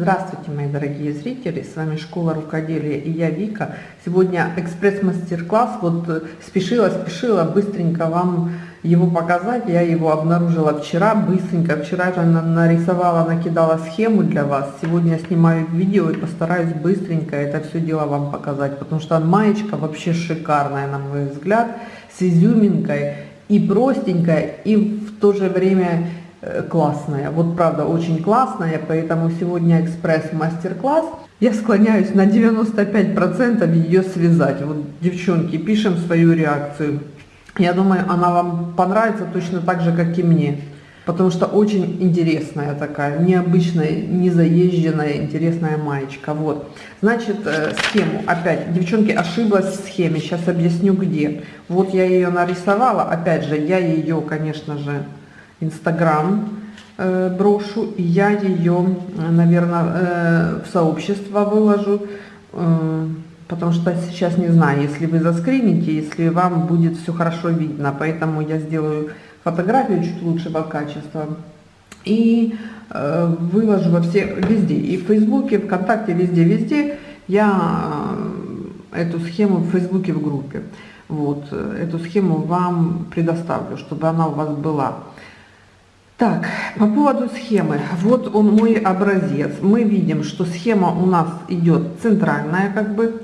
Здравствуйте, мои дорогие зрители, с вами Школа Рукоделия и я Вика. Сегодня экспресс-мастер-класс, вот э, спешила, спешила быстренько вам его показать. Я его обнаружила вчера, быстренько, вчера же нарисовала, накидала схему для вас. Сегодня снимаю видео и постараюсь быстренько это все дело вам показать, потому что маечка вообще шикарная, на мой взгляд, с изюминкой и простенькая, и в то же время Э, классная. Вот правда очень классная, поэтому сегодня экспресс-мастер-класс. Я склоняюсь на 95% ее связать. Вот, девчонки, пишем свою реакцию. Я думаю, она вам понравится точно так же, как и мне. Потому что очень интересная такая, необычная, незаезженная, интересная маечка. Вот. Значит, э, схему опять. Девчонки, ошиблась в схеме. Сейчас объясню где. Вот я ее нарисовала. Опять же, я ее, конечно же, Инстаграм э, брошу, и я ее, наверное, э, в сообщество выложу, э, потому что сейчас не знаю, если вы заскрините, если вам будет все хорошо видно, поэтому я сделаю фотографию чуть лучшего качества и э, выложу во все, везде, и в Фейсбуке, ВКонтакте, везде-везде я э, эту схему в Фейсбуке в группе. Вот, э, эту схему вам предоставлю, чтобы она у вас была. Так, по поводу схемы. Вот он мой образец. Мы видим, что схема у нас идет центральная, как бы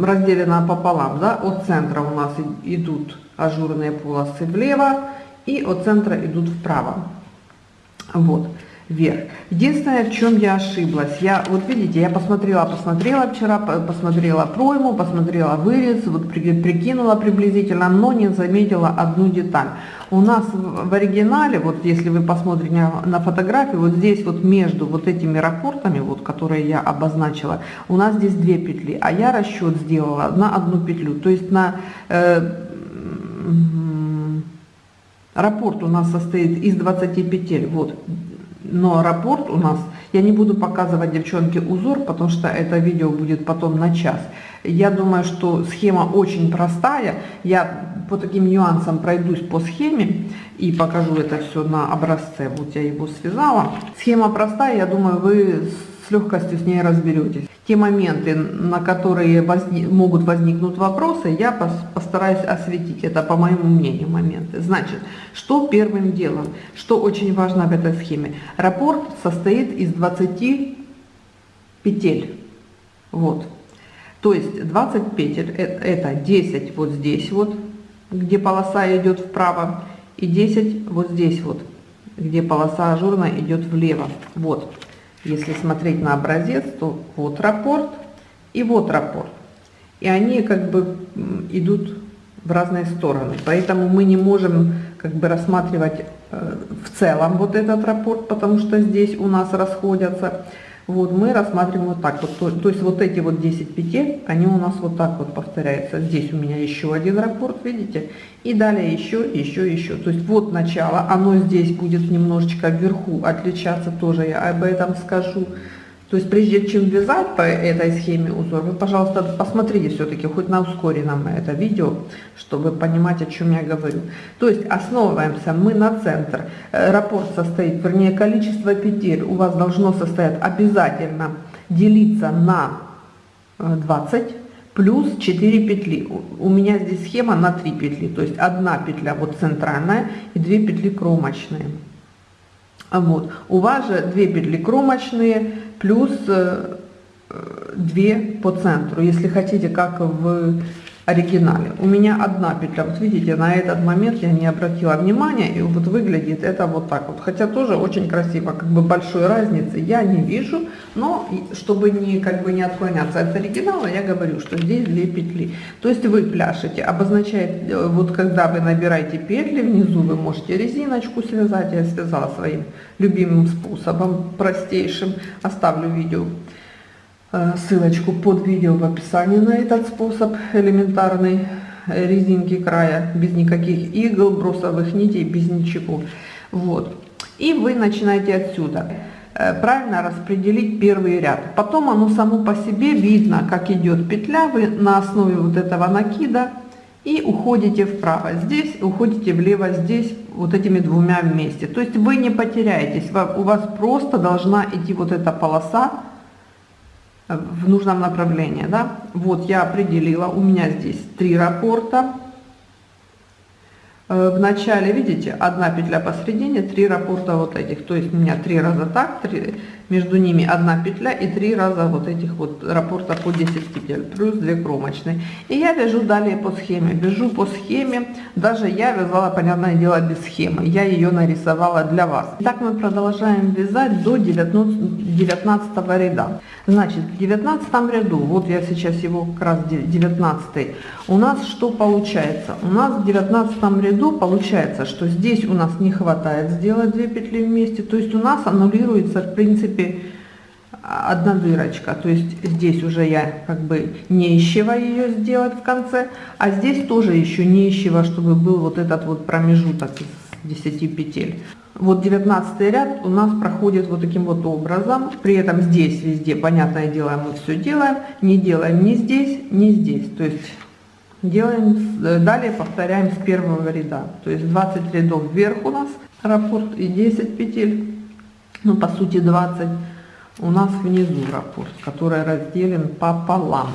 разделена пополам, да, от центра у нас идут ажурные полосы влево и от центра идут вправо. Вот вверх. Единственное, в чем я ошиблась, я, вот видите, я посмотрела, посмотрела вчера, посмотрела пройму, посмотрела вырез, вот прикинула приблизительно, но не заметила одну деталь. У нас в оригинале, вот если вы посмотрите на фотографию, вот здесь вот между вот этими рапортами, вот которые я обозначила, у нас здесь две петли, а я расчет сделала на одну петлю, то есть на... Э, Рапорт у нас состоит из 20 петель, вот но рапорт у нас, я не буду показывать, девчонки, узор, потому что это видео будет потом на час. Я думаю, что схема очень простая. Я по таким нюансам пройдусь по схеме и покажу это все на образце. Вот я его связала. Схема простая, я думаю, вы легкостью с ней разберетесь те моменты, на которые возник, могут возникнуть вопросы, я постараюсь осветить. Это, по моему мнению, моменты. Значит, что первым делом, что очень важно в этой схеме. Рапорт состоит из 20 петель. Вот. То есть 20 петель, это 10 вот здесь вот, где полоса идет вправо, и 10 вот здесь вот, где полоса ажурная идет влево. Вот. Если смотреть на образец, то вот рапорт и вот рапорт. И они как бы идут в разные стороны. Поэтому мы не можем как бы рассматривать э, в целом вот этот рапорт, потому что здесь у нас расходятся. Вот мы рассматриваем вот так вот, то, то есть вот эти вот 10 петель, они у нас вот так вот повторяются. Здесь у меня еще один раппорт, видите? И далее еще, еще, еще. То есть вот начало, оно здесь будет немножечко вверху отличаться, тоже я об этом скажу. То есть прежде чем вязать по этой схеме узор, вы, пожалуйста, посмотрите все-таки хоть на ускоренном это видео, чтобы понимать, о чем я говорю. То есть основываемся мы на центр. Э, раппорт состоит, вернее, количество петель у вас должно состоять обязательно делиться на 20 э, плюс 4 петли. У меня здесь схема на 3 петли, то есть одна петля вот центральная и 2 петли кромочные. Вот. У вас же 2 петли кромочные, плюс 2 э, по центру, если хотите, как в оригинале. У меня одна петля, вот видите, на этот момент я не обратила внимания, и вот выглядит это вот так вот. Хотя тоже очень красиво, как бы большой разницы я не вижу, но чтобы не, как бы не отклоняться от оригинала, я говорю, что здесь две петли. То есть вы пляшете, обозначает, э, вот когда вы набираете петли, внизу вы можете резиночку связать, я связала своим любимым способом, простейшим, оставлю видео ссылочку под видео в описании на этот способ элементарной резинки края, без никаких игл, бросовых нитей, без ничего. Вот. И вы начинаете отсюда э, правильно распределить первый ряд. Потом оно само по себе видно, как идет петля, вы на основе вот этого накида и уходите вправо здесь, уходите влево здесь, вот этими двумя вместе. То есть вы не потеряетесь, у вас просто должна идти вот эта полоса в нужном направлении. Да? Вот я определила, у меня здесь три раппорта. Э, в начале, видите, одна петля посередине, три раппорта вот этих. То есть у меня три раза так, три, между ними одна петля и три раза вот этих вот раппорта по 10 петель, плюс 2 кромочные. И я вяжу далее по схеме, вяжу по схеме, даже я вязала, понятное дело, без схемы, я ее нарисовала для вас. Так мы продолжаем вязать до 19, 19 ряда. Значит, в 19 ряду, вот я сейчас его как раз 19, у нас что получается? У нас в 19 ряду получается, что здесь у нас не хватает сделать 2 петли вместе, то есть у нас аннулируется в принципе принципе, одна дырочка. То есть здесь уже я как бы не ищева ее сделать в конце, а здесь тоже еще не ищева, чтобы был вот этот вот промежуток из 10 петель. Вот 19 ряд у нас проходит вот таким вот образом. При этом здесь везде, понятное дело, мы все делаем. Не делаем ни здесь, ни здесь. То есть делаем, далее повторяем с первого ряда. То есть 20 рядов вверх у нас раппорт и 10 петель ну по сути 20 у нас внизу раппорт, который разделен пополам.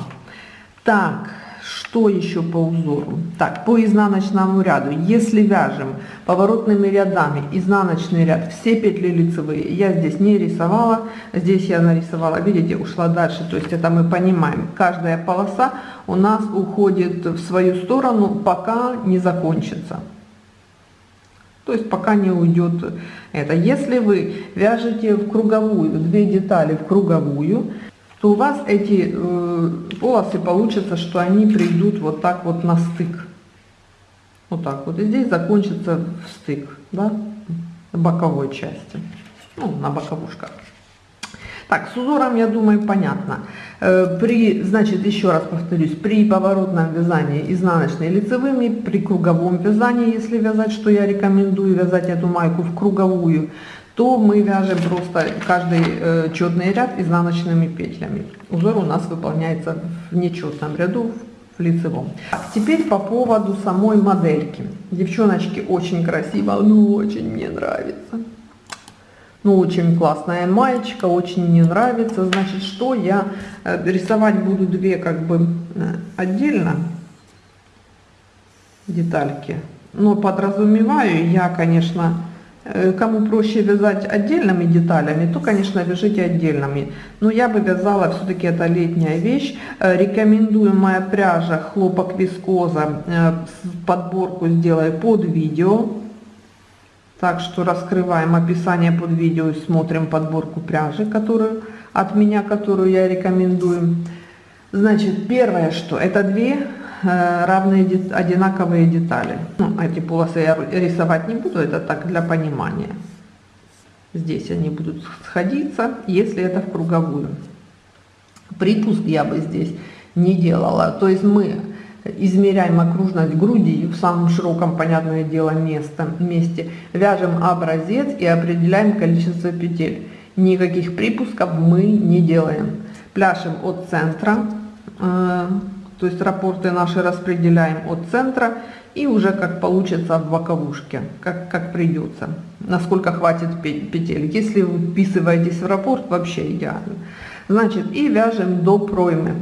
Так, что еще по узору? Так, по изнаночному ряду, если вяжем поворотными рядами изнаночный ряд, все петли лицевые, я здесь не рисовала, здесь я нарисовала, видите, ушла дальше, то есть это мы понимаем, каждая полоса у нас уходит в свою сторону, пока не закончится. То есть пока не уйдет это. Если вы вяжете в круговую, две детали в круговую, то у вас эти э, полосы получится, что они придут вот так вот на стык. Вот так вот. И здесь закончится в стык, да, боковой части, ну, на боковушках. Так, с узором, я думаю, понятно. Э, при, значит, еще раз повторюсь, при поворотном вязании изнаночной лицевыми, при круговом вязании, если вязать, что я рекомендую вязать эту майку в круговую, то мы вяжем просто каждый э, четный ряд изнаночными петлями. Узор у нас выполняется в нечетном ряду, в лицевом. Теперь по поводу самой модельки. Девчоночки, очень красиво, ну очень мне нравится. Ну, очень классная маечка, очень мне нравится. Значит, что я э, рисовать буду две как бы э, отдельно детальки. Но подразумеваю я, конечно, э, кому проще вязать отдельными деталями, то, конечно, вяжите отдельными. Но я бы вязала, все-таки это летняя вещь. Рекомендуемая пряжа хлопок вискоза, подборку сделаю под видео. Так что раскрываем описание под видео и смотрим подборку пряжи, которую от меня, которую я рекомендую. Значит, первое, что это две э, равные одинаковые детали. Ну, эти полосы я рисовать не буду, это так для понимания. Здесь они будут сходиться, если это в круговую. Припуск я бы здесь не делала. То есть мы измеряем окружность груди в самом широком, понятное дело, место, месте, вяжем образец и определяем количество петель. Никаких припусков мы не делаем. Пляшем от центра, э, то есть рапорты наши распределяем от центра и уже как получится в боковушке, как, как придется, насколько хватит петель. Если вы вписываетесь в рапорт, вообще идеально. Значит, и вяжем до проймы.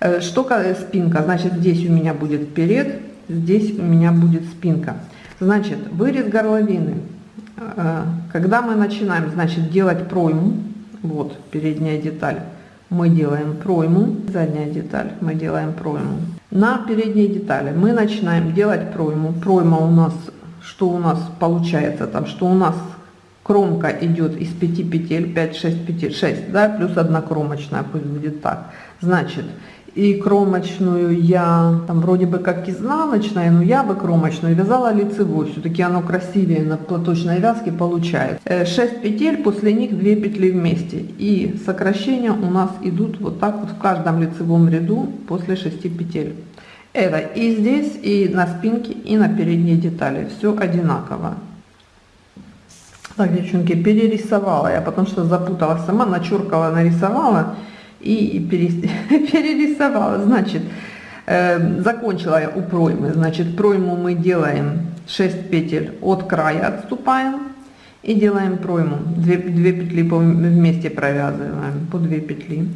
Э, что спинка, значит, здесь у меня будет вперед, здесь у меня будет спинка. Значит, вырез горловины. Э, когда мы начинаем, значит, делать пройму, вот передняя деталь, мы делаем пройму, задняя деталь, мы делаем пройму. На передней детали мы начинаем делать пройму. Пройма у нас, что у нас получается там, что у нас кромка идет из 5 петель, 5-6 петель, 6, да, плюс одна кромочная, пусть будет так. Значит, и кромочную я там вроде бы как изнаночная, но я бы кромочную вязала лицевой, все-таки оно красивее на платочной вязке получается. 6 э, петель, после них 2 петли вместе. И сокращения у нас идут вот так вот в каждом лицевом ряду после 6 петель. Это и здесь, и на спинке, и на передней детали. Все одинаково. Так, девчонки, перерисовала я, потому что запуталась сама, начеркала, нарисовала и перерисовала. Значит, Э, закончила я у проймы. Значит, пройму мы делаем 6 петель от края отступаем и делаем пройму. 2, 2 петли вместе провязываем по 2 петли.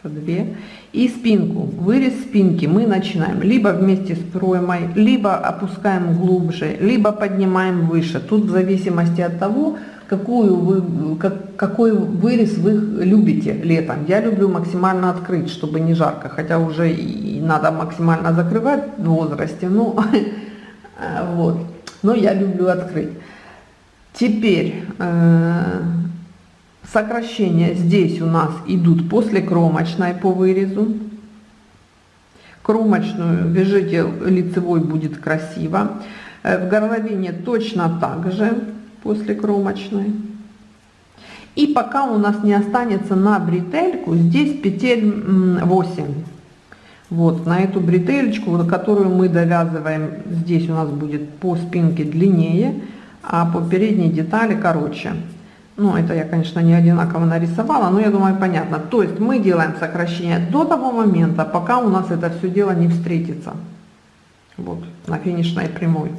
По 2. И спинку, вырез спинки мы начинаем либо вместе с проймой, либо опускаем глубже, либо поднимаем выше. Тут в зависимости от того, какую вы, как, какой вырез вы любите летом. Я люблю максимально открыть, чтобы не жарко, хотя уже и надо максимально закрывать в возрасте, ну, вот. Но я люблю открыть. Теперь э, сокращения здесь у нас идут после кромочной по вырезу. Кромочную вяжите лицевой будет красиво. Э, в горловине точно так же после кромочной. И пока у нас не останется на бретельку, здесь петель 8. Вот, на эту бретелечку, которую мы довязываем, здесь у нас будет по спинке длиннее, а по передней детали короче. Ну, это я, конечно, не одинаково нарисовала, но я думаю, понятно. То есть мы делаем сокращение до того момента, пока у нас это все дело не встретится. Вот, на финишной прямой.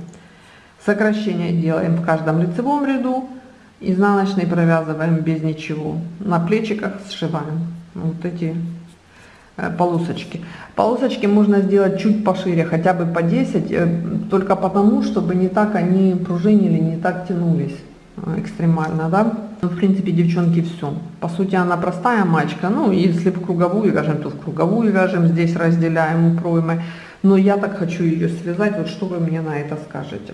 Сокращение делаем в каждом лицевом ряду, изнаночный провязываем без ничего. На плечиках сшиваем вот эти э, полосочки. Полосочки можно сделать чуть пошире, хотя бы по 10, э, только потому, чтобы не так они пружинили, не так тянулись э, экстремально, да. Ну, в принципе, девчонки, все. По сути, она простая мачка. Ну, если в круговую вяжем, то в круговую вяжем, здесь разделяем проймы. Но я так хочу ее связать, вот что вы мне на это скажете.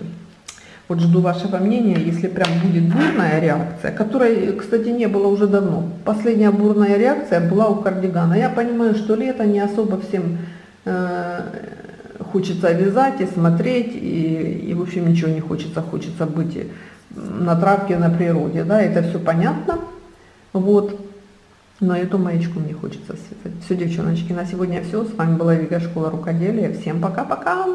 Вот жду вашего мнения, если прям будет бурная реакция, которой, кстати, не было уже давно. Последняя бурная реакция была у кардигана. Я понимаю, что лето не особо всем э, хочется вязать и смотреть, и, и в общем ничего не хочется, хочется быть на травке, на природе, да, это все понятно, вот. Но эту маечку мне хочется связать. Все, девчоночки, на сегодня все. С вами была Вика Школа Рукоделия. Всем пока-пока!